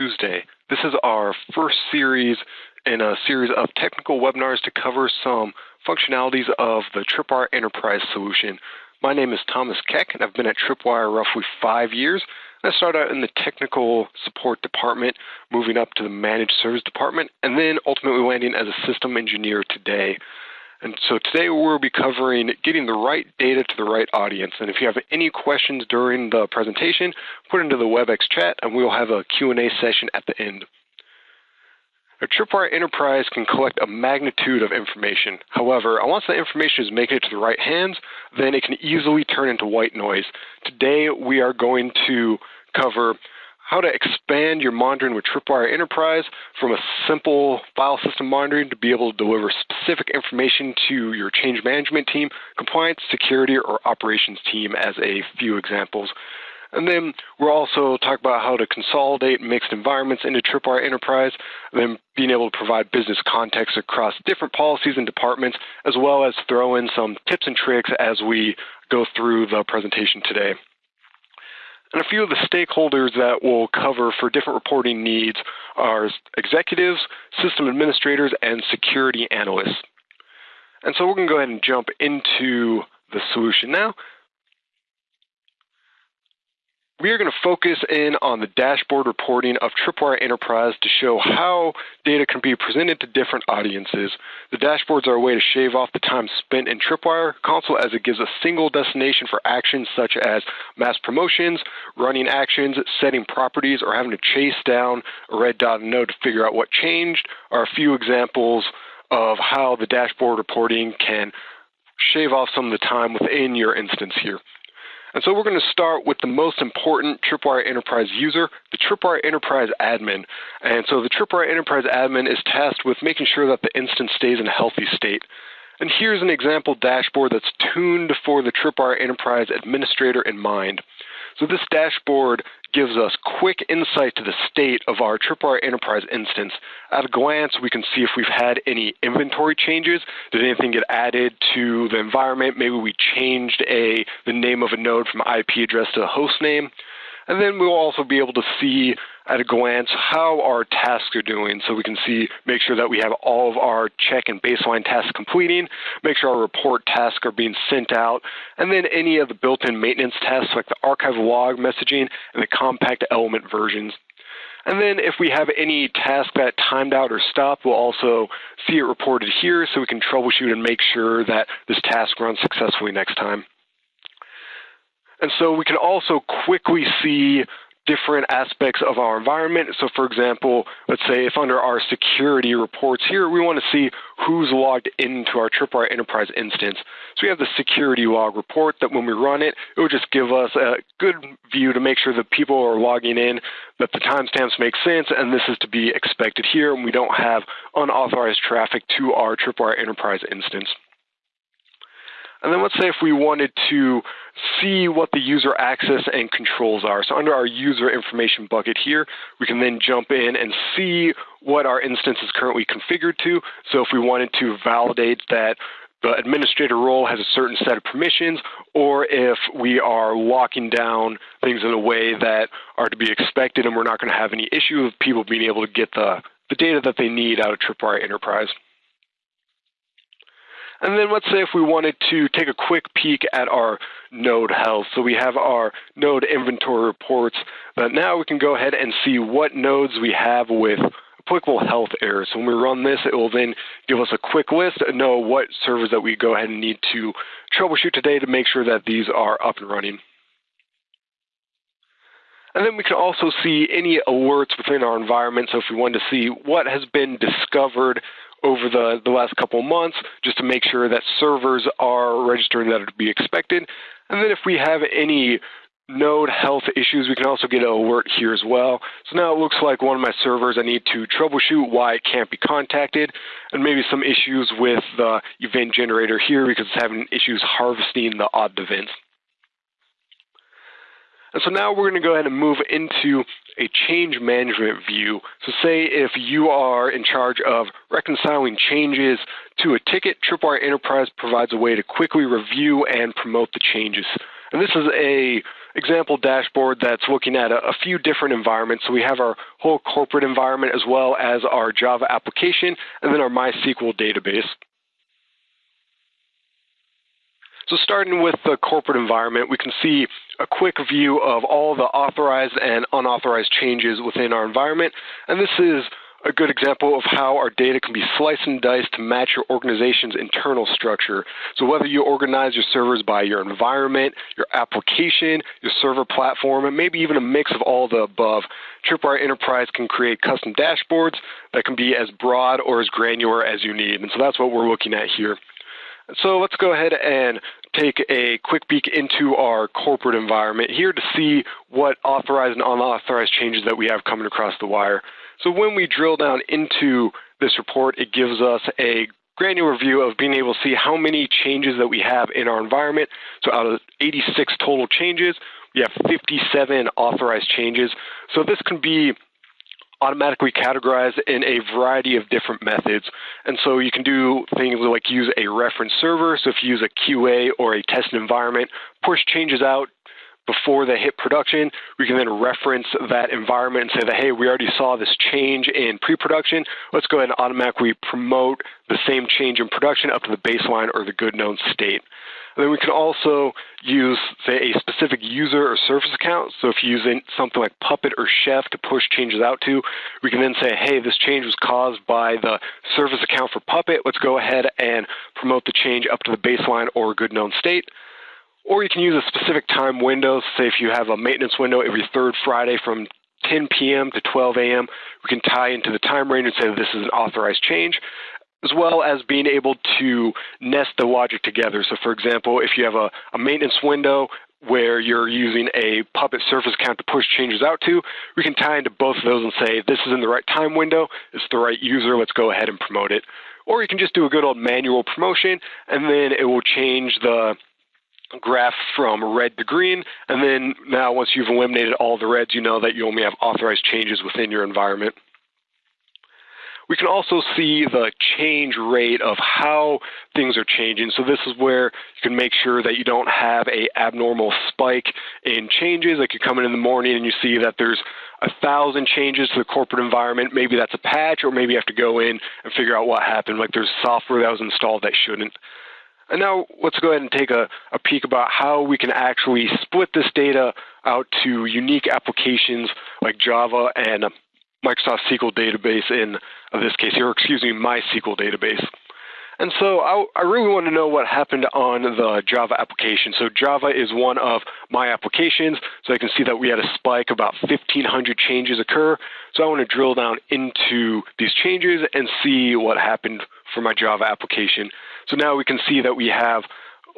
Tuesday. This is our first series in a series of technical webinars to cover some functionalities of the Tripwire Enterprise solution. My name is Thomas Keck, and I've been at Tripwire roughly five years. I started out in the technical support department, moving up to the managed service department, and then ultimately landing as a system engineer today. And so today we'll be covering getting the right data to the right audience. And if you have any questions during the presentation, put into the WebEx chat and we'll have a Q&A session at the end. A Tripwire Enterprise can collect a magnitude of information. However, once the information is making it to the right hands, then it can easily turn into white noise. Today we are going to cover how to expand your monitoring with Tripwire Enterprise from a simple file system monitoring to be able to deliver specific information to your change management team, compliance, security, or operations team as a few examples. And then we'll also talk about how to consolidate mixed environments into Tripwire Enterprise, then being able to provide business context across different policies and departments, as well as throw in some tips and tricks as we go through the presentation today. And a few of the stakeholders that we'll cover for different reporting needs are executives, system administrators, and security analysts. And so we're going to go ahead and jump into the solution now. We are going to focus in on the dashboard reporting of Tripwire Enterprise to show how data can be presented to different audiences. The dashboards are a way to shave off the time spent in Tripwire console as it gives a single destination for actions such as mass promotions, running actions, setting properties, or having to chase down a red dot node to figure out what changed are a few examples of how the dashboard reporting can shave off some of the time within your instance here. And so we're going to start with the most important Tripwire Enterprise user, the Tripwire Enterprise admin. And so the Tripwire Enterprise admin is tasked with making sure that the instance stays in a healthy state. And here's an example dashboard that's tuned for the Tripwire Enterprise administrator in mind. So this dashboard gives us quick insight to the state of our Tripwire Enterprise instance. At a glance, we can see if we've had any inventory changes. Did anything get added to the environment? Maybe we changed a the name of a node from IP address to a host name. And then we'll also be able to see at a glance how our tasks are doing so we can see, make sure that we have all of our check and baseline tasks completing, make sure our report tasks are being sent out, and then any of the built-in maintenance tasks like the archive log messaging and the compact element versions. And then if we have any task that timed out or stopped, we'll also see it reported here so we can troubleshoot and make sure that this task runs successfully next time. And so we can also quickly see different aspects of our environment. So for example, let's say if under our security reports here, we want to see who's logged into our Tripwire Enterprise instance. So we have the security log report that when we run it, it will just give us a good view to make sure that people are logging in, that the timestamps make sense, and this is to be expected here, and we don't have unauthorized traffic to our Tripwire Enterprise instance. And then let's say if we wanted to see what the user access and controls are. So under our user information bucket here, we can then jump in and see what our instance is currently configured to. So if we wanted to validate that the administrator role has a certain set of permissions, or if we are locking down things in a way that are to be expected and we're not going to have any issue of people being able to get the, the data that they need out of Tripwire Enterprise. And then let's say if we wanted to take a quick peek at our node health. So we have our node inventory reports, but now we can go ahead and see what nodes we have with applicable health errors. So when we run this, it will then give us a quick list and know what servers that we go ahead and need to troubleshoot today to make sure that these are up and running. And then we can also see any alerts within our environment. So if we wanted to see what has been discovered over the, the last couple months just to make sure that servers are registering that to be expected. And then if we have any node health issues, we can also get an alert here as well. So now it looks like one of my servers, I need to troubleshoot why it can't be contacted, and maybe some issues with the event generator here because it's having issues harvesting the odd events. And so now we're going to go ahead and move into a change management view. So say if you are in charge of reconciling changes to a ticket, Tripwire Enterprise provides a way to quickly review and promote the changes. And this is a example dashboard that's looking at a, a, few different environments. So we have our whole corporate environment as well as our Java application and then our MySQL database. So starting with the corporate environment, we can see a quick view of all the authorized and unauthorized changes within our environment. And this is a good example of how our data can be sliced and diced to match your organization's internal structure. So whether you organize your servers by your environment, your application, your server platform, and maybe even a mix of all the above, Tripwire Enterprise can create custom dashboards that can be as broad or as granular as you need. And so that's what we're looking at here. So let's go ahead and take a quick peek into our corporate environment here to see what authorized and unauthorized changes that we have coming across the wire. So when we drill down into this report, it gives us a granular view of being able to see how many changes that we have in our environment. So out of 86 total changes, we have 57 authorized changes. So this can be automatically categorized in a variety of different methods. And so you can do things like use a reference server. So if you use a QA or a test environment, push changes out before they hit production, we can then reference that environment and say that, hey, we already saw this change in pre-production. Let's go ahead and automatically promote the same change in production up to the baseline or the good known state. And then we can also use, say, a specific user or service account. So if you're using something like Puppet or Chef to push changes out to, we can then say, hey, this change was caused by the service account for Puppet. Let's go ahead and promote the change up to the baseline or good known state. Or you can use a specific time window. Say if you have a maintenance window every third Friday from 10 p.m. to 12 a.m., we can tie into the time range and say this is an authorized change, as well as being able to nest the logic together. So, for example, if you have a, a maintenance window where you're using a Puppet surface count to push changes out to, we can tie into both of those and say this is in the right time window, it's the right user, let's go ahead and promote it. Or you can just do a good old manual promotion, and then it will change the graph from red to green, and then now once you've eliminated all the reds, you know that you only have authorized changes within your environment. We can also see the change rate of how things are changing. So this is where you can make sure that you don't have a abnormal spike in changes. Like you come in in the morning and you see that there's a thousand changes to the corporate environment. Maybe that's a patch, or maybe you have to go in and figure out what happened. Like there's software that was installed that shouldn't. And now let's go ahead and take a, a peek about how we can actually split this data out to unique applications like Java and Microsoft SQL database in this case here, excuse me, MySQL database. And so I, I, really want to know what happened on the Java application. So Java is one of my applications. So I can see that we had a spike, about 1,500 changes occur. So I want to drill down into these changes and see what happened for my Java application. So now we can see that we have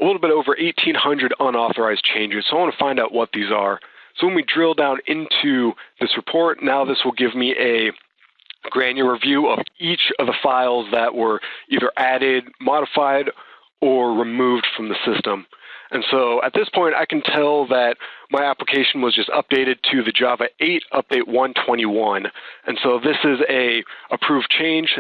a little bit over 1,800 unauthorized changes. So I want to find out what these are. So when we drill down into this report, now this will give me a granular view of each of the files that were either added, modified, or removed from the system. And so at this point, I can tell that my application was just updated to the Java 8 update 121. And so this is a approved change.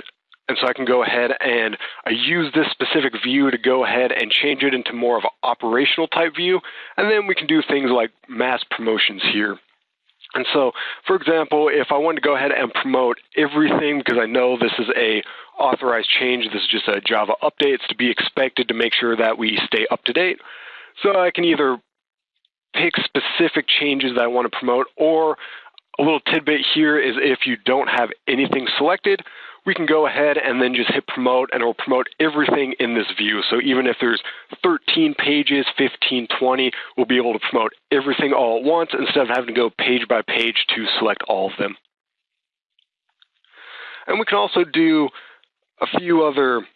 And so I can go ahead and I use this specific view to go ahead and change it into more of an operational type view. And then we can do things like mass promotions here. And so, for example, if I wanted to go ahead and promote everything because I know this is a authorized change, this is just a Java update, it's to be expected to make sure that we stay up to date. So I can either pick specific changes that I want to promote or a little tidbit here is if you don't have anything selected, we can go ahead and then just hit promote and it will promote everything in this view. So even if there's 13 pages, 15, 20, we'll be able to promote everything all at once instead of having to go page by page to select all of them. And we can also do a few other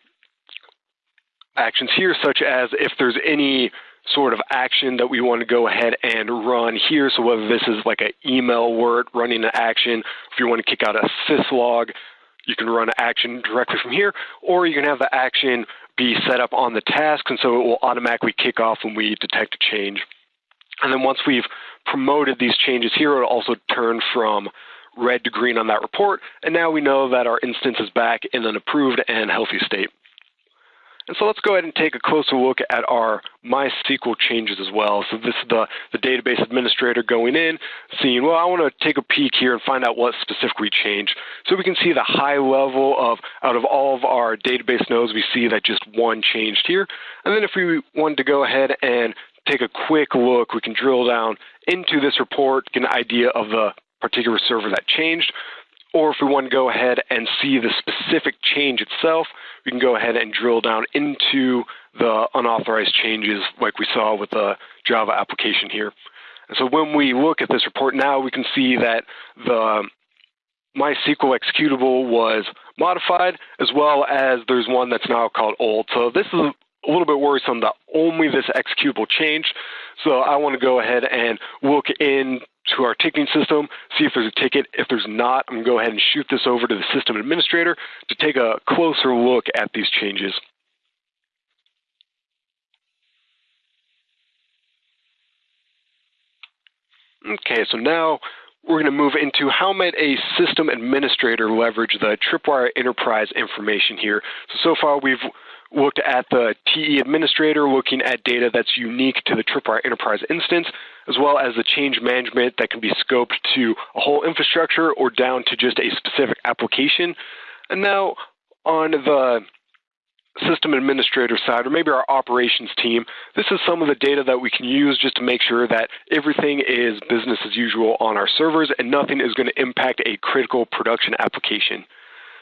actions here, such as if there's any sort of action that we want to go ahead and run here. So whether this is like an email word running an action, if you want to kick out a syslog, you can run action directly from here, or you can have the action be set up on the task, and so it will automatically kick off when we detect a change. And then once we've promoted these changes here, it'll also turn from red to green on that report, and now we know that our instance is back in an approved and healthy state. And so let's go ahead and take a closer look at our MySQL changes as well. So this is the, the database administrator going in, seeing, well, I want to take a peek here and find out what specifically changed. So we can see the high level of, out of all of our database nodes, we see that just one changed here. And then if we wanted to go ahead and take a quick look, we can drill down into this report, get an idea of the particular server that changed. Or if we want to go ahead and see the specific change itself, we can go ahead and drill down into the unauthorized changes like we saw with the Java application here. And so when we look at this report now, we can see that the MySQL executable was modified, as well as there's one that's now called old. So this is a little bit worrisome that only this executable changed. So I want to go ahead and look in to our ticketing system, see if there's a ticket. If there's not, I'm going to go ahead and shoot this over to the system administrator to take a closer look at these changes. Okay, so now we're going to move into how might a system administrator leverage the Tripwire Enterprise information here. So, so far we've looked at the TE administrator, looking at data that's unique to the Tripwire Enterprise instance, as well as the change management that can be scoped to a whole infrastructure or down to just a specific application. And now on the system administrator side, or maybe our operations team, this is some of the data that we can use just to make sure that everything is business as usual on our servers and nothing is going to impact a critical production application.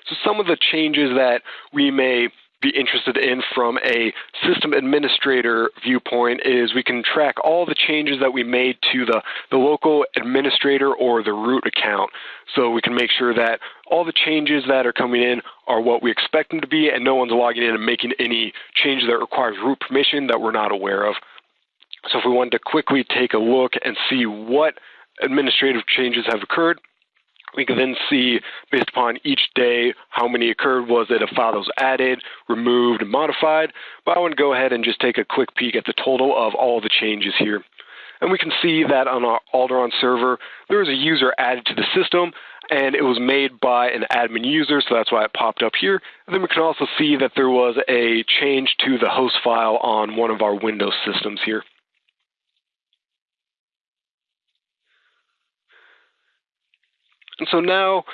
So some of the changes that we may be interested in from a system administrator viewpoint is we can track all the changes that we made to the, the local administrator or the root account. So we can make sure that all the changes that are coming in are what we expect them to be and no one's logging in and making any change that requires root permission that we're not aware of. So if we wanted to quickly take a look and see what administrative changes have occurred, we can then see, based upon each day, how many occurred. Was it a file that was added, removed, and modified? But I want to go ahead and just take a quick peek at the total of all the changes here. And we can see that on our Alderaan server, there was a user added to the system, and it was made by an admin user, so that's why it popped up here. And then we can also see that there was a change to the host file on one of our Windows systems here. And so now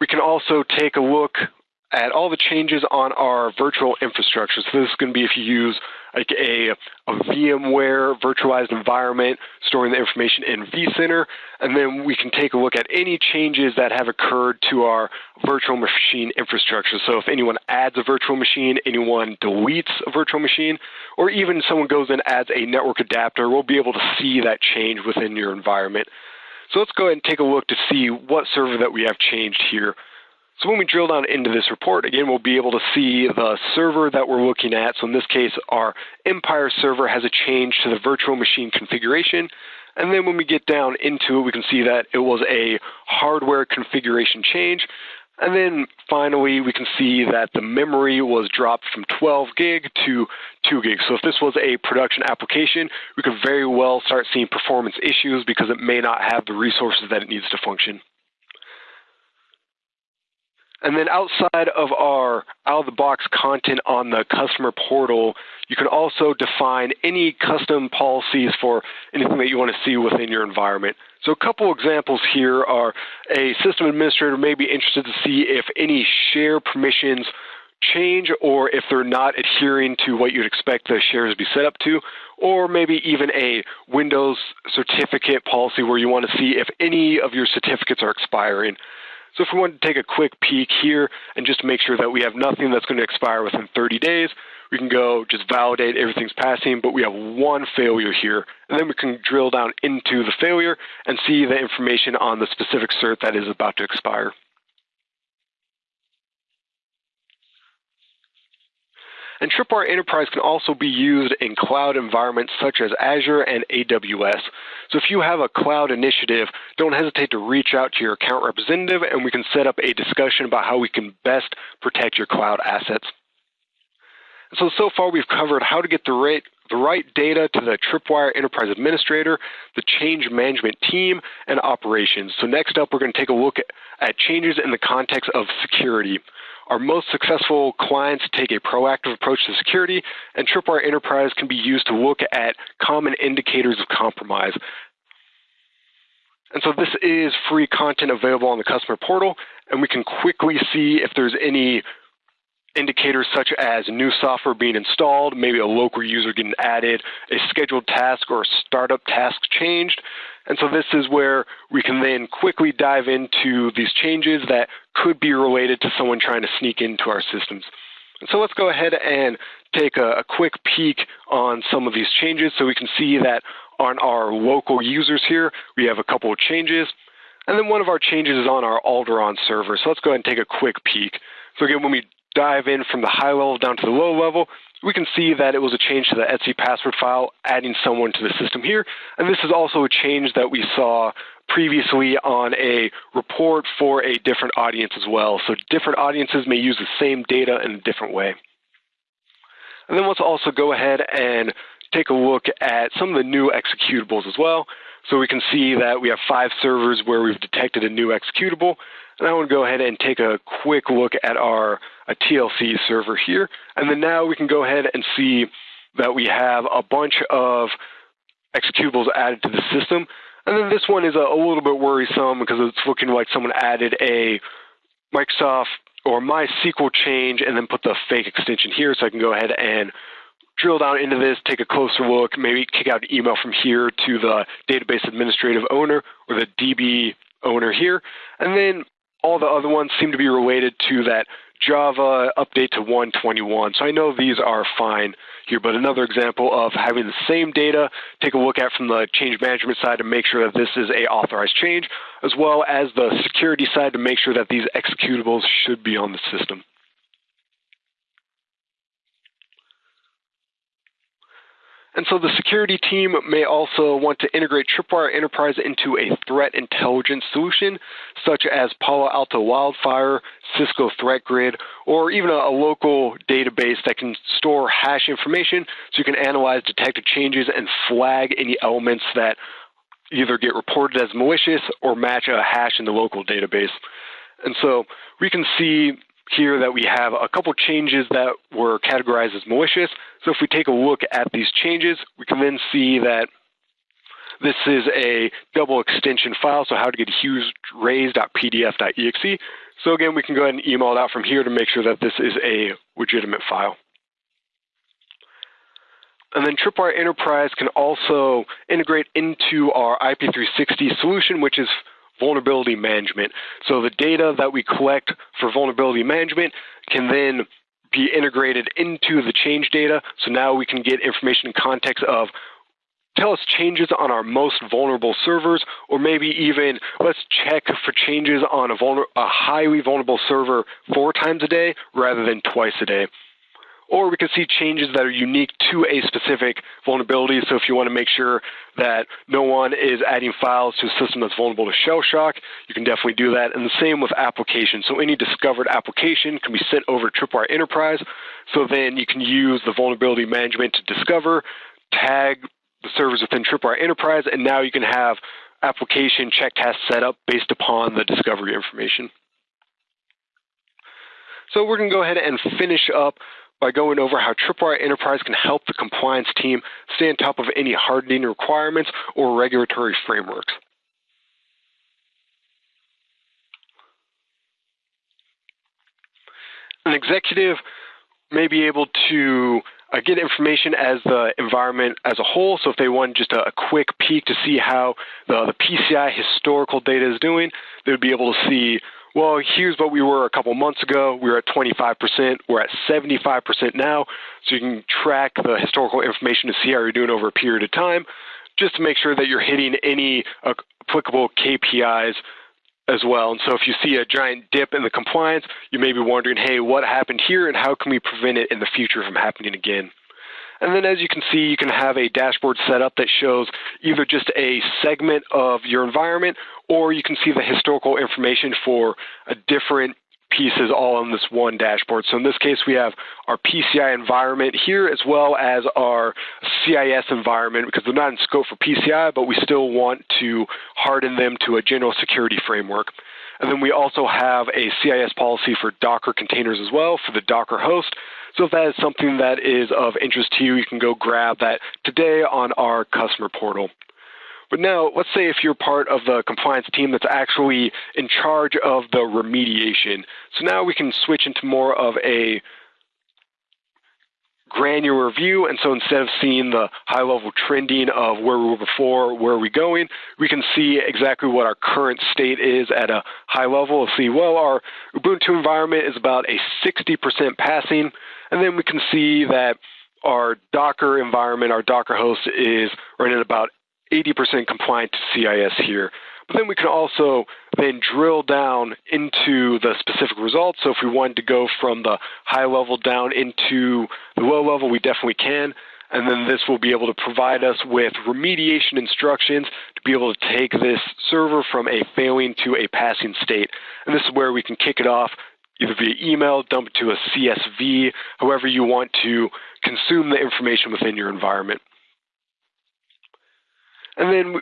we can also take a look at all the changes on our virtual infrastructure. So this is going to be if you use like a, a VMware virtualized environment, storing the information in vCenter, and then we can take a look at any changes that have occurred to our virtual machine infrastructure. So if anyone adds a virtual machine, anyone deletes a virtual machine, or even someone goes and adds a network adapter, we'll be able to see that change within your environment. So let's go ahead and take a look to see what server that we have changed here. So when we drill down into this report, again, we'll be able to see the server that we're looking at. So in this case, our Empire server has a change to the virtual machine configuration. And then when we get down into it, we can see that it was a hardware configuration change. And then finally, we can see that the memory was dropped from 12 gig to 2 gig. So if this was a production application, we could very well start seeing performance issues because it may not have the resources that it needs to function. And then outside of our out of the box content on the customer portal, you can also define any custom policies for anything that you want to see within your environment. So a couple examples here are a system administrator may be interested to see if any share permissions change or if they're not adhering to what you'd expect the shares to be set up to, or maybe even a Windows certificate policy where you want to see if any of your certificates are expiring. So if we want to take a quick peek here and just make sure that we have nothing that's going to expire within 30 days, we can go just validate everything's passing, but we have one failure here. And then we can drill down into the failure and see the information on the specific cert that is about to expire. And Tripwire Enterprise can also be used in cloud environments such as Azure and AWS. So if you have a cloud initiative, don't hesitate to reach out to your account representative and we can set up a discussion about how we can best protect your cloud assets. So, so far we've covered how to get the right, the right data to the Tripwire Enterprise Administrator, the change management team, and operations. So next up, we're going to take a look at, changes in the context of security. our most successful clients take a proactive approach to security, and Tripwire Enterprise can be used to look at common indicators of compromise. And so this is free content available on the customer portal, and we can quickly see if there's any indicators such as new software being installed, maybe a local user getting added, a scheduled task or a startup task changed. And so this is where we can then quickly dive into these changes that could be related to someone trying to sneak into our systems. And so let's go ahead and take a, a quick peek on some of these changes so we can see that on our local users here, we have a couple of changes. And then one of our changes is on our Alderaan server. So let's go ahead and take a quick peek. So again, when we dive in from the high level down to the low level, we can see that it was a change to the etc password file, adding someone to the system here. And this is also a change that we saw previously on a report for a different audience as well. So different audiences may use the same data in a different way. And then let's also go ahead and take a look at some of the new executables as well. So we can see that we have five servers where we've detected a new executable. And I want to go ahead and take a quick look at our TLC server here. And then now we can go ahead and see that we have a bunch of executables added to the system. And then this one is a, a little bit worrisome because it's looking like someone added a Microsoft or MySQL change and then put the fake extension here. So I can go ahead and drill down into this, take a closer look, maybe kick out an email from here to the database administrative owner or the DB owner here. And then all the other ones seem to be related to that Java update to 121. So I know these are fine here, but another example of having the same data, take a look at from the change management side to make sure that this is a authorized change, as well as the security side to make sure that these executables should be on the system. And so the security team may also want to integrate Tripwire Enterprise into a threat intelligence solution, such as Palo Alto Wildfire, Cisco Threat Grid, or even a, local database that can store hash information so you can analyze detected changes and flag any elements that either get reported as malicious or match a hash in the local database. And so we can see here that we have a couple changes that were categorized as malicious. So if we take a look at these changes, we can then see that this is a double extension file, so how to get hughesraise.pdf.exe. So again, we can go ahead and email it out from here to make sure that this is a legitimate file. And then Tripwire Enterprise can also integrate into our IP360 solution, which is vulnerability management. So the data that we collect for vulnerability management can then be integrated into the change data. So now we can get information in context of tell us changes on our most vulnerable servers, or maybe even let's check for changes on a, a highly vulnerable server four times a day rather than twice a day or we can see changes that are unique to a specific vulnerability. So if you want to make sure that no one is adding files to a system that's vulnerable to shell shock, you can definitely do that. And the same with applications. So any discovered application can be sent over to Tripwire Enterprise. So then you can use the vulnerability management to discover, tag the servers within Tripwire Enterprise, and now you can have application check tasks set up based upon the discovery information. So we're going to go ahead and finish up by going over how Tripwire Enterprise can help the compliance team stay on top of any hardening requirements or regulatory frameworks. An executive may be able to uh, get information as the environment as a whole. So if they want just a, a quick peek to see how the, the PCI historical data is doing, they would be able to see well, here's what we were a couple months ago. We were at 25%. We're at 75% now. So you can track the historical information to see how you're doing over a period of time, just to make sure that you're hitting any uh, applicable KPIs as well. And so if you see a giant dip in the compliance, you may be wondering, hey, what happened here and how can we prevent it in the future from happening again? And then as you can see, you can have a dashboard set up that shows either just a segment of your environment or you can see the historical information for a different pieces all on this one dashboard. So in this case, we have our PCI environment here as well as our CIS environment because they're not in scope for PCI, but we still want to harden them to a general security framework. And then we also have a CIS policy for Docker containers as well for the Docker host. So if that is something that is of interest to you, you can go grab that today on our customer portal. But now, let's say if you're part of the compliance team that's actually in charge of the remediation. So now we can switch into more of a granular view. And so instead of seeing the high level trending of where we were before, where are we going, we can see exactly what our current state is at a high level. We'll see, well, our Ubuntu environment is about a 60% passing. And then we can see that our Docker environment, our Docker host is running about 80% compliant to CIS here. But then we can also then drill down into the specific results. So if we wanted to go from the high level down into the low level, we definitely can. And then this will be able to provide us with remediation instructions to be able to take this server from a failing to a passing state. And this is where we can kick it off either via email, dump it to a CSV, however you want to consume the information within your environment. And then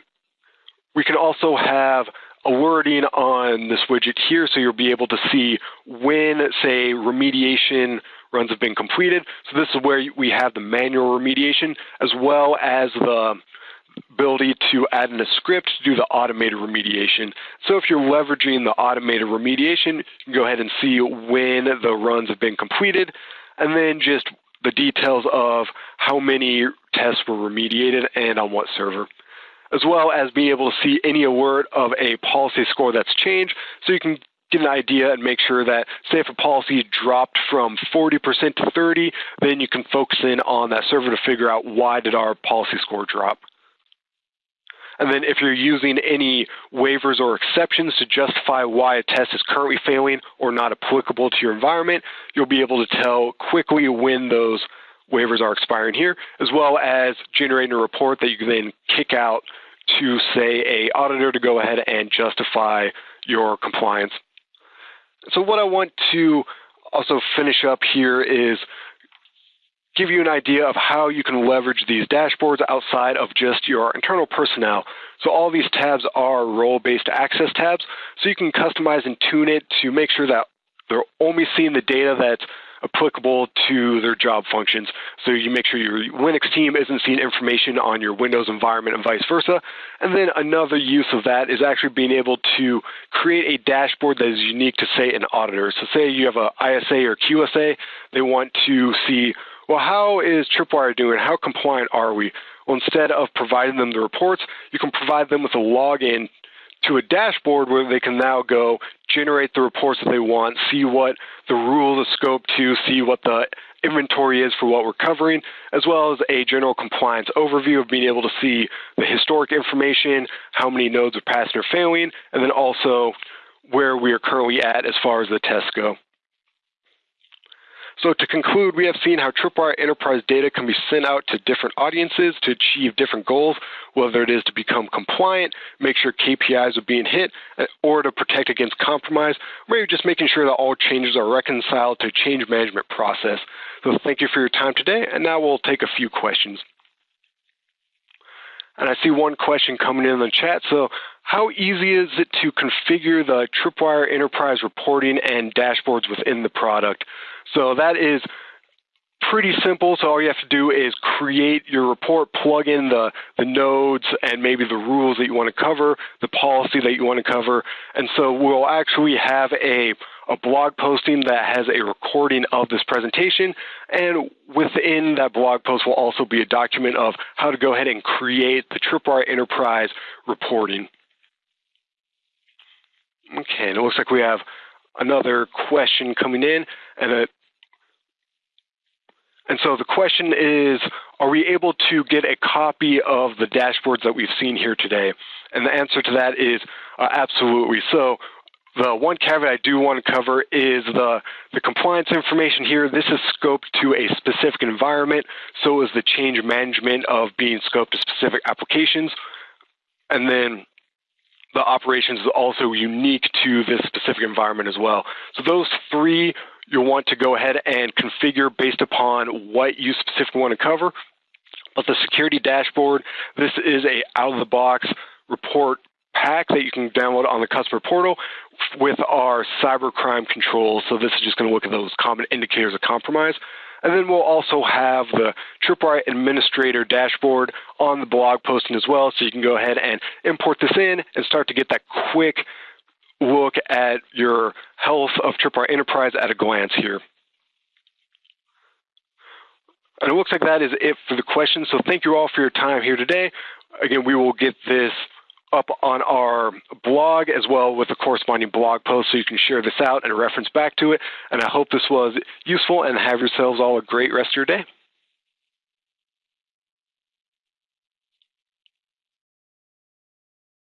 we can also have alerting on this widget here, so you'll be able to see when, say, remediation runs have been completed. So this is where we have the manual remediation, as well as the ability to add in a script to do the automated remediation. So if you're leveraging the automated remediation, you can go ahead and see when the runs have been completed, and then just the details of how many tests were remediated and on what server as well as being able to see any alert of a policy score that's changed so you can get an idea and make sure that, say, if a policy dropped from 40% to 30, then you can focus in on that server to figure out why did our policy score drop. And then if you're using any waivers or exceptions to justify why a test is currently failing or not applicable to your environment, you'll be able to tell quickly when those waivers are expiring here, as well as generating a report that you can then kick out to say a auditor to go ahead and justify your compliance. So what I want to also finish up here is give you an idea of how you can leverage these dashboards outside of just your internal personnel. So all these tabs are role-based access tabs, so you can customize and tune it to make sure that they're only seeing the data that's applicable to their job functions. So you make sure your Linux team isn't seeing information on your Windows environment and vice versa. And then another use of that is actually being able to create a dashboard that is unique to, say, an auditor. So say you have a ISA or QSA, they want to see, well, how is Tripwire doing? How compliant are we? Well, instead of providing them the reports, you can provide them with a login to a dashboard where they can now go generate the reports that they want, see what the rules of scope to, see what the inventory is for what we're covering, as well as a general compliance overview of being able to see the historic information, how many nodes are passing or failing, and then also where we are currently at as far as the tests go. So to conclude, we have seen how Tripwire enterprise data can be sent out to different audiences to achieve different goals, whether it is to become compliant, make sure KPIs are being hit, or to protect against compromise, or maybe just making sure that all changes are reconciled to a change management process. So thank you for your time today, and now we'll take a few questions. And I see one question coming in the chat. So how easy is it to configure the Tripwire Enterprise reporting and dashboards within the product? So that is pretty simple. So all you have to do is create your report, plug in the, the nodes and maybe the rules that you want to cover, the policy that you want to cover. And so we'll actually have a, a blog posting that has a recording of this presentation. And within that blog post will also be a document of how to go ahead and create the Tripwire Enterprise reporting. Okay, and it looks like we have another question coming in, and it, and so the question is, are we able to get a copy of the dashboards that we've seen here today? And the answer to that is uh, absolutely. So the one caveat I do want to cover is the, the compliance information here. This is scoped to a specific environment. So is the change management of being scoped to specific applications. And then the operations is also unique to this specific environment as well. So those three you'll want to go ahead and configure based upon what you specifically want to cover. But the security dashboard, this is a out-of-the-box report pack that you can download on the customer portal with our cybercrime controls. So this is just going to look at those common indicators of compromise. And then we'll also have the Tripwire Administrator dashboard on the blog posting as well, so you can go ahead and import this in and start to get that quick look at your health of Tripwire Enterprise at a glance here. And it looks like that is it for the questions. So thank you all for your time here today. Again, we will get this up on our blog as well with a corresponding blog post so you can share this out and reference back to it. And I hope this was useful and have yourselves all a great rest of your day.